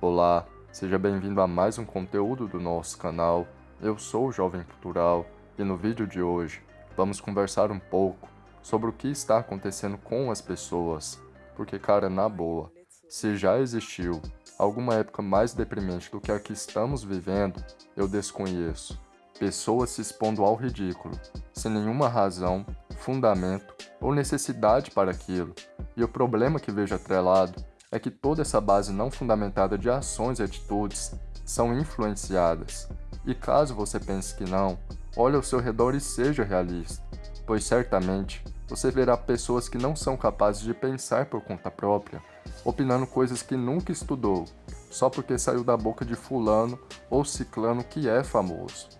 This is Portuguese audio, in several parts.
Olá, seja bem-vindo a mais um conteúdo do nosso canal. Eu sou o Jovem Cultural e no vídeo de hoje vamos conversar um pouco sobre o que está acontecendo com as pessoas. Porque, cara, na boa, se já existiu alguma época mais deprimente do que a que estamos vivendo, eu desconheço. Pessoas se expondo ao ridículo, sem nenhuma razão, fundamento ou necessidade para aquilo. E o problema que vejo atrelado é que toda essa base não fundamentada de ações e atitudes são influenciadas. E caso você pense que não, olhe ao seu redor e seja realista, pois certamente você verá pessoas que não são capazes de pensar por conta própria, opinando coisas que nunca estudou, só porque saiu da boca de fulano ou ciclano que é famoso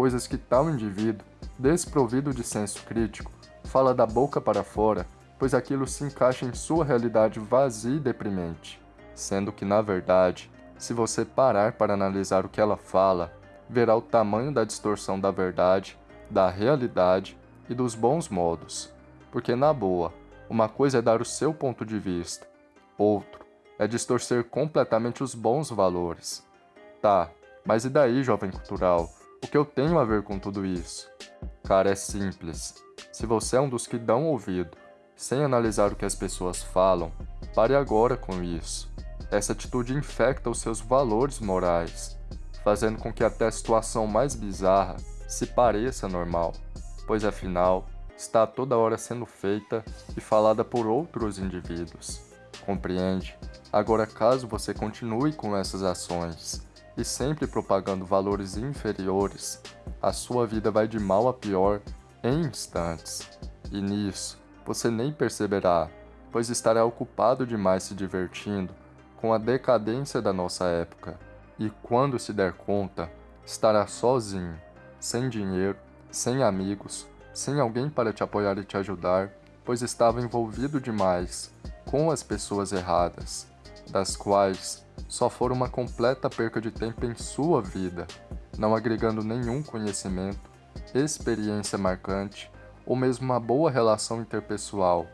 coisas que tal indivíduo, desprovido de senso crítico, fala da boca para fora, pois aquilo se encaixa em sua realidade vazia e deprimente. Sendo que, na verdade, se você parar para analisar o que ela fala, verá o tamanho da distorção da verdade, da realidade e dos bons modos. Porque, na boa, uma coisa é dar o seu ponto de vista, outro é distorcer completamente os bons valores. Tá, mas e daí, jovem cultural? O que eu tenho a ver com tudo isso? Cara, é simples. Se você é um dos que dão ouvido, sem analisar o que as pessoas falam, pare agora com isso. Essa atitude infecta os seus valores morais, fazendo com que até a situação mais bizarra se pareça normal, pois afinal, está toda hora sendo feita e falada por outros indivíduos. Compreende? Agora, caso você continue com essas ações, e sempre propagando valores inferiores, a sua vida vai de mal a pior em instantes. E nisso, você nem perceberá, pois estará ocupado demais se divertindo com a decadência da nossa época. E quando se der conta, estará sozinho, sem dinheiro, sem amigos, sem alguém para te apoiar e te ajudar, pois estava envolvido demais com as pessoas erradas, das quais só for uma completa perca de tempo em sua vida, não agregando nenhum conhecimento, experiência marcante ou mesmo uma boa relação interpessoal.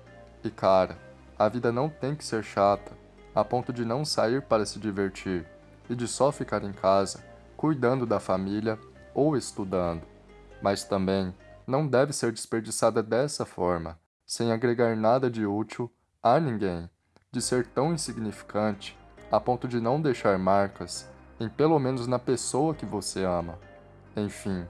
E cara, a vida não tem que ser chata, a ponto de não sair para se divertir e de só ficar em casa, cuidando da família ou estudando. Mas também não deve ser desperdiçada dessa forma, sem agregar nada de útil a ninguém, de ser tão insignificante a ponto de não deixar marcas em pelo menos na pessoa que você ama. Enfim,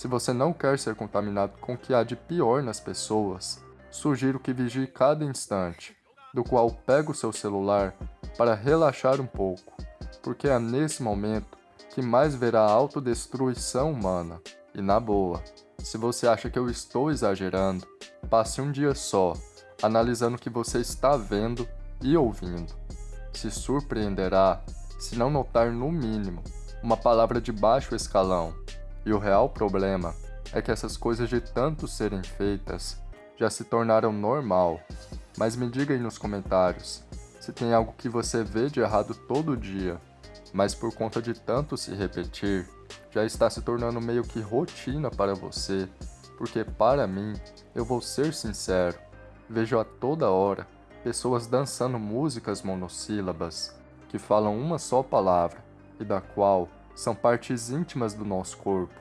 se você não quer ser contaminado com o que há de pior nas pessoas, sugiro que vigie cada instante, do qual pega o seu celular para relaxar um pouco, porque é nesse momento que mais verá a autodestruição humana. E na boa, se você acha que eu estou exagerando, passe um dia só, analisando o que você está vendo e ouvindo se surpreenderá se não notar no mínimo uma palavra de baixo escalão. E o real problema é que essas coisas de tanto serem feitas já se tornaram normal. Mas me diga aí nos comentários se tem algo que você vê de errado todo dia, mas por conta de tanto se repetir, já está se tornando meio que rotina para você, porque para mim, eu vou ser sincero, vejo a toda hora pessoas dançando músicas monossílabas que falam uma só palavra e da qual são partes íntimas do nosso corpo.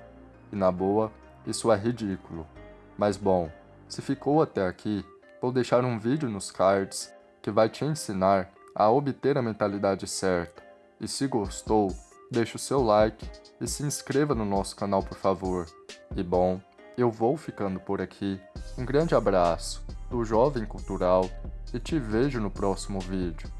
E na boa, isso é ridículo. Mas bom, se ficou até aqui, vou deixar um vídeo nos cards que vai te ensinar a obter a mentalidade certa. E se gostou, deixe o seu like e se inscreva no nosso canal por favor. E bom, eu vou ficando por aqui. Um grande abraço do Jovem Cultural e te vejo no próximo vídeo.